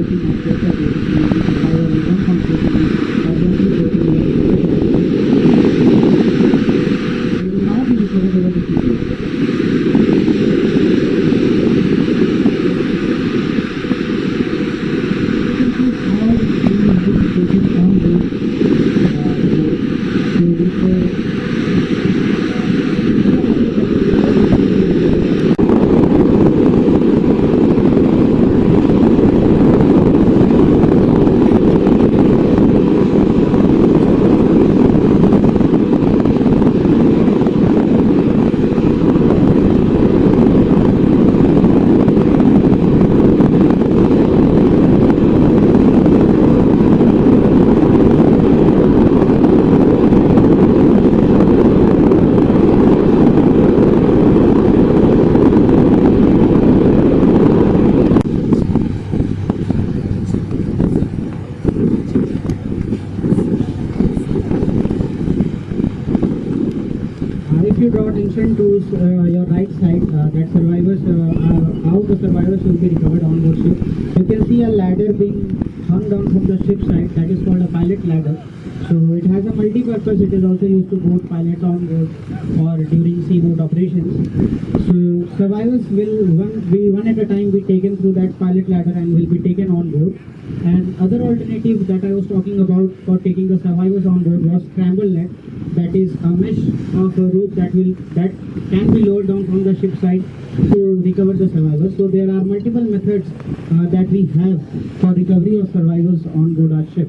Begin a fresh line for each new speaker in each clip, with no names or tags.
looking at your career. that is a mesh of a rope that will that can be lowered down from the ship side to recover the survivors. So there are multiple methods uh, that we have for recovery of survivors on board our ship.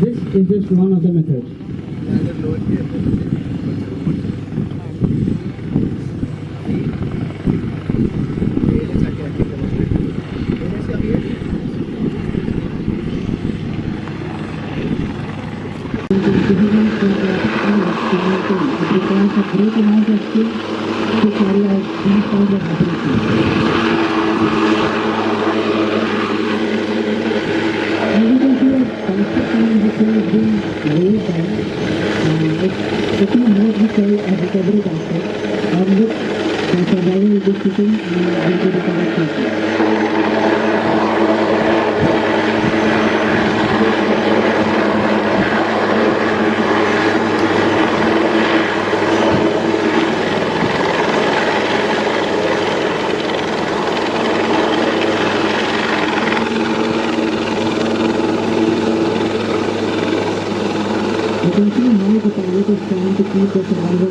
This is just one of the methods. The value of the system will be the correct Thank you.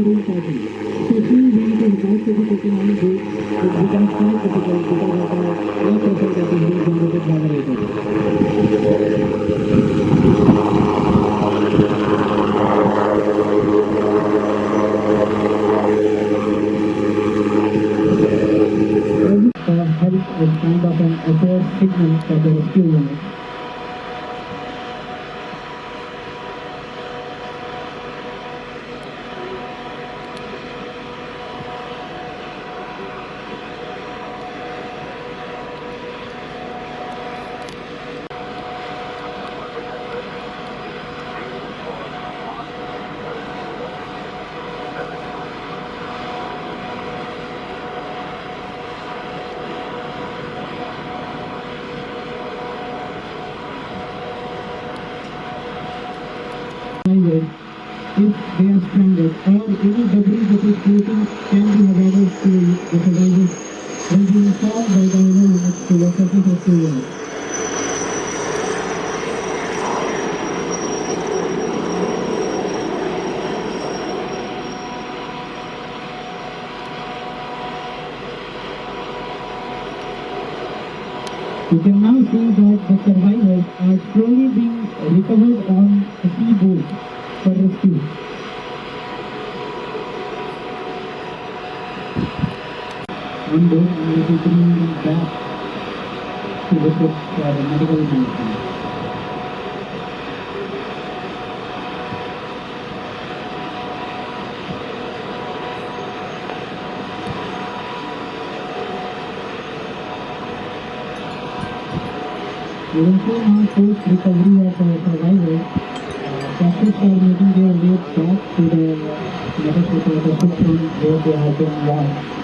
Is also very So, Especially when it is to be taken on board, can becomes highway if they are stranded or any debris that is floating can be avoided to the survivors will be informed by the owner units to the surface rescue unit. You can now see that the One boat and it is bringing back to the ship for medical attention. You now post recovery of uh, survivors. Uh, Doctors are making their way back to the medical to from where they have been launched.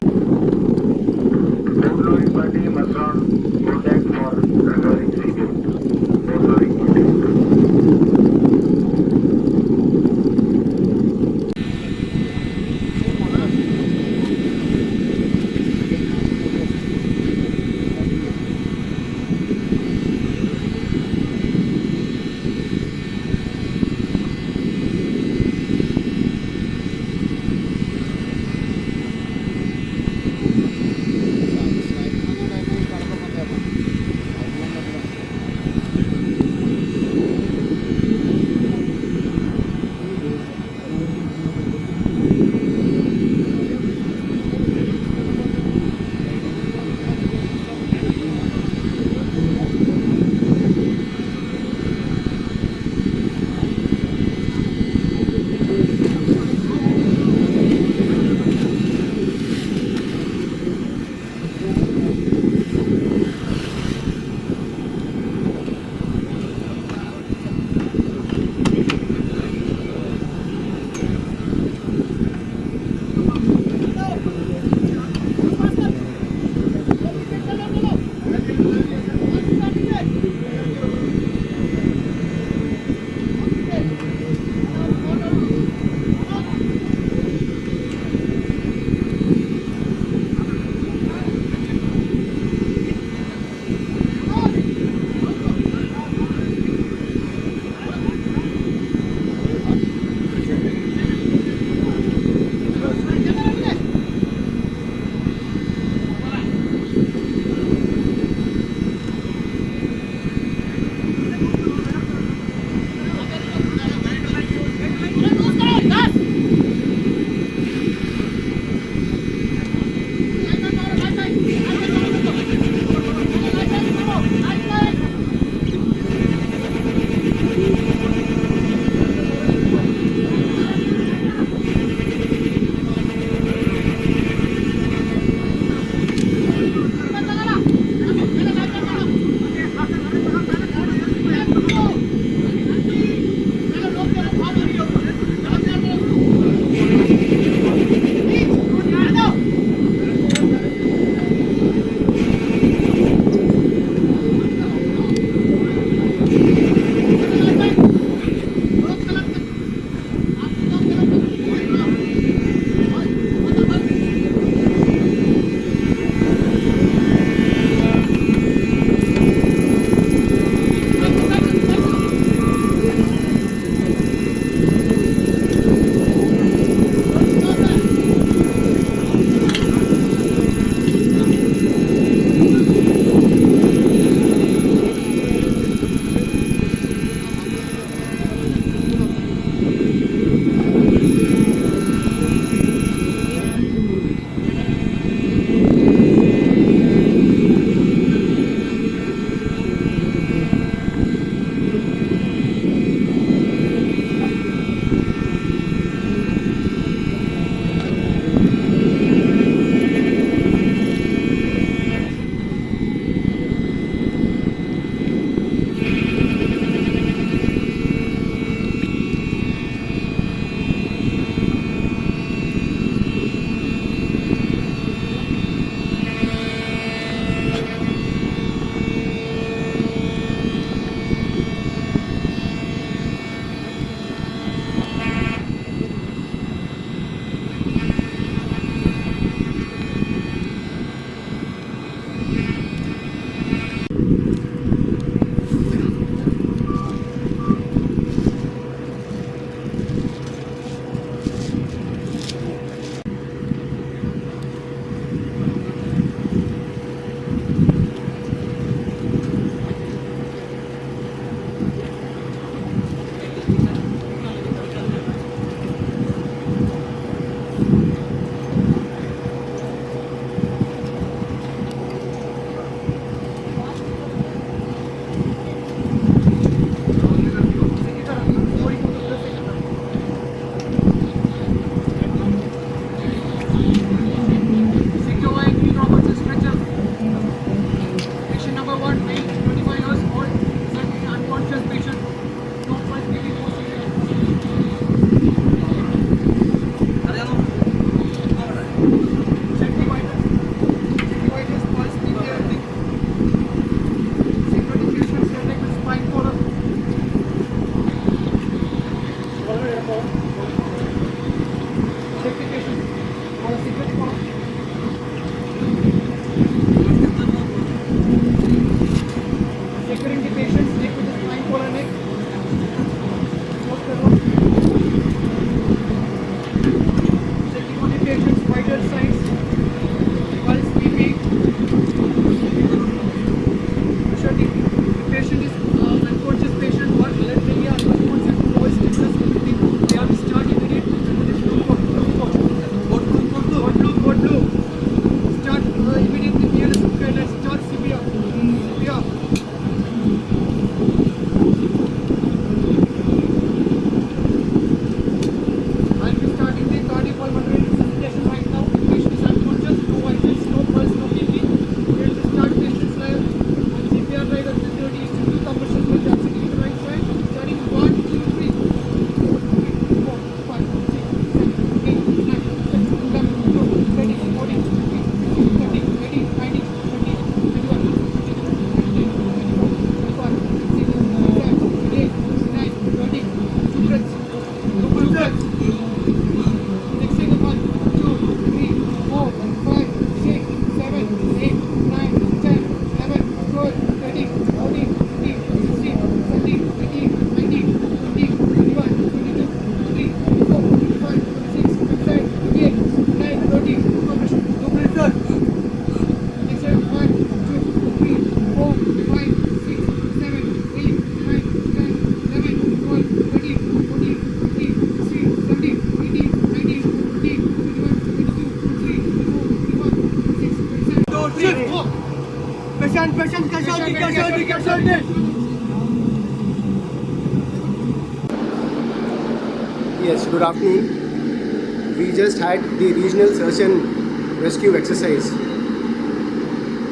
the
regional search and rescue exercise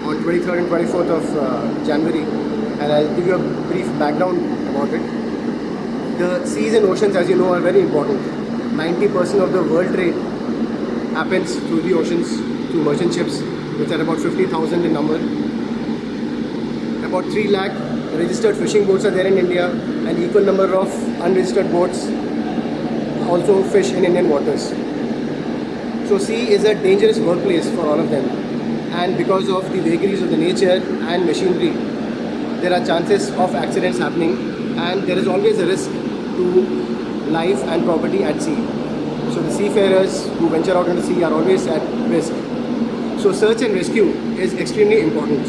on 23rd and 24th of uh, January, and I'll give you a brief background about it. The seas and oceans, as you know, are very important. 90% of the world trade happens through the oceans, through merchant ships, which are about 50,000 in number. About 3 lakh registered fishing boats are there in India, and equal number of unregistered boats also fish in Indian waters. So sea is a dangerous workplace for all of them. And because of the vagaries of the nature and machinery, there are chances of accidents happening and there is always a risk to life and property at sea. So the seafarers who venture out into the sea are always at risk. So search and rescue is extremely important.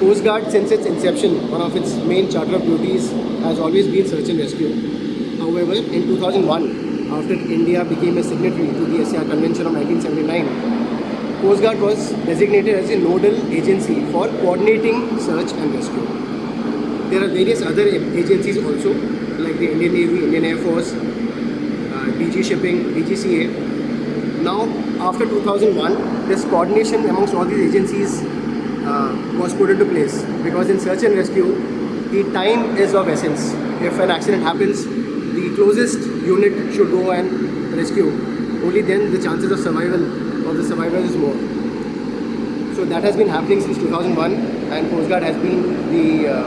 Coast Guard, since its inception, one of its main charter of duties has always been search and rescue. However, in 2001, after India became a signatory to the SCR Convention of 1979, Coast Guard was designated as a nodal agency for coordinating search and rescue. There are various other agencies also, like the Indian Navy, Indian Air Force, uh, DG Shipping, DGCA. Now, after 2001, this coordination amongst all these agencies uh, was put into place because in search and rescue, the time is of essence. If an accident happens, the closest unit should go and rescue. Only then the chances of survival of the survivors is more. So that has been happening since 2001 and Coast Guard has been the uh,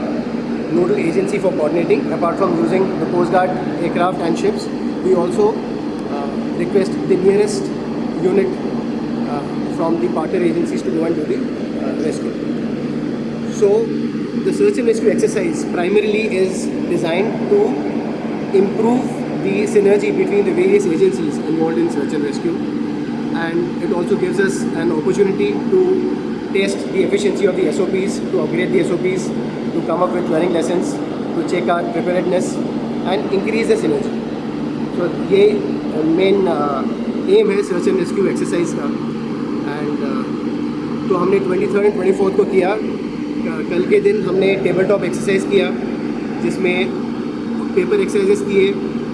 nodal agency for coordinating. Apart from using the Coast Guard aircraft and ships, we also uh, request the nearest unit uh, from the partner agencies to go and do the uh, rescue. So the search and rescue exercise primarily is designed to improve the synergy between the various agencies involved in search and rescue and it also gives us an opportunity to test the efficiency of the SOPs, to upgrade the SOPs, to come up with learning lessons, to check our preparedness and increase the synergy. So ये main aim है search and rescue exercise का and तो हमने twenty third and twenty fourth को किया क- कल के दिन हमने टेबल टॉप जिसमें पेपर एक्सरसाइजेस किए।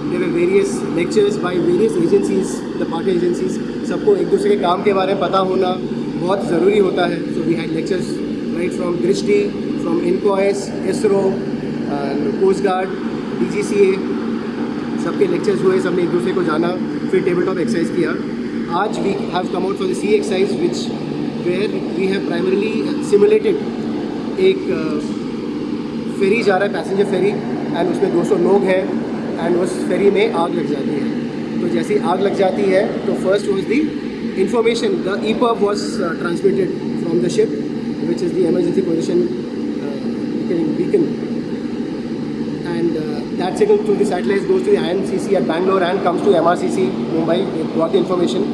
There various lectures by various agencies the partner agencies सबको एक दूसरे के काम के बारे में पता होना बहुत ज़रूरी होता है। So we had lectures right from Drishti from INCOIS ISRO coast guard D सबके लेक्चर्स हुए, सबने एक दूसरे को जाना, फिर टेबल टॉप एक्सरसाइज किया। आज we have come out for the sea exercise which where we have primarily simulated एक फेरी जा रहा है पैसेंजर फेरी एंड उसमें 200 लोग हैं एंड उस फेरी में आग लग जाती है। तो जैसी आग लग जाती है तो first was the information the E was transmitted from the ship which is the emergency position beacon and that signal to satellite goes to N C C at Bangalore and comes to M R C C Mumbai what information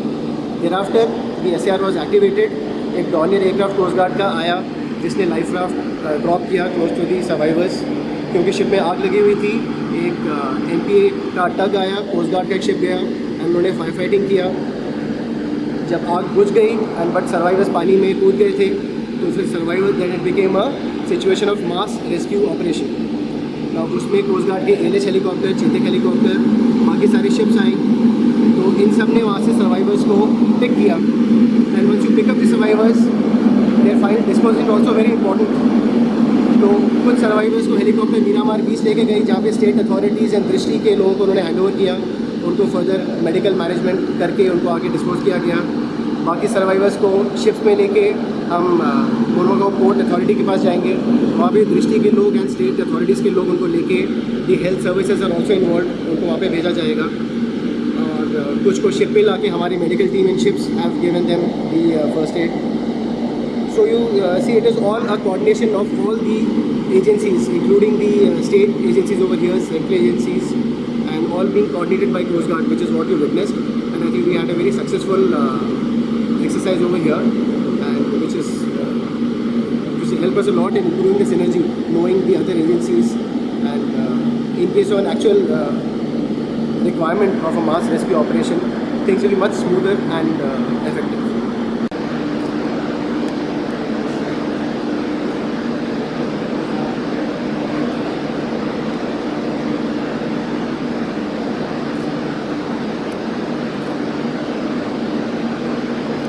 there after the S R was activated एक Dornier aircraft coast guard का आया जिसने life craft drop किया close to the survivors क्योंकि ship में आग लगी हुई थी। एक एम का टग आया कोस्ट गार्ड का एक शिप गया एंड उन्होंने फायर फाइटिंग किया। जब आग बुझ गई एंड बट सर्वाइवर्स पानी में कूद गए थे तो फिर survivor that it became a situation of mass rescue operation उसमें कोस्ट गार्ड के एल हेलीकॉप्टर चेतक हेलीकॉप्टर बाकी सारी शिप्स आई तो इन सबने वहाँ से सर्वाइवर्स को पिक किया। And once you pick up the survivors their final disposal also very important तो कुछ सर्वाइवर्स को हेलीकॉप्टर मीरामार बीच लेके गई, जहाँ पे स्टेट अथॉरिटीज़ एंड दृष्टि के लोगों को उन्होंने हैंड किया। उनको फर्दर मेडिकल मैनेजमेंट करके उनको आगे डिस्पोज किया गया। बाकी सर्वाइवर्स को शिफ्ट में लेके हम मोरमागांव पोर्ट अथॉरिटी के पास जाएँगे। वहाँ भी दृष्टि के लोग एंड स्टेट अथॉरिटीज़ के लोग उनको लेके the health services are also involve उनको वहाँ पे भेजा जाएगा। और कुछ को शिप पे ला हमारी medical team in ships have given them the first aid So you uh, see, it is all a coordination of all the agencies, including the uh, state agencies over here, central agencies, and all being coordinated by Coast Guard, which is what you witnessed. And I think we had a very successful uh, exercise over here, and which is uh, which help us a lot in improving the synergy, knowing the other agencies, and uh, in case of an actual uh, requirement of a mass rescue operation, things will be much smoother and effective.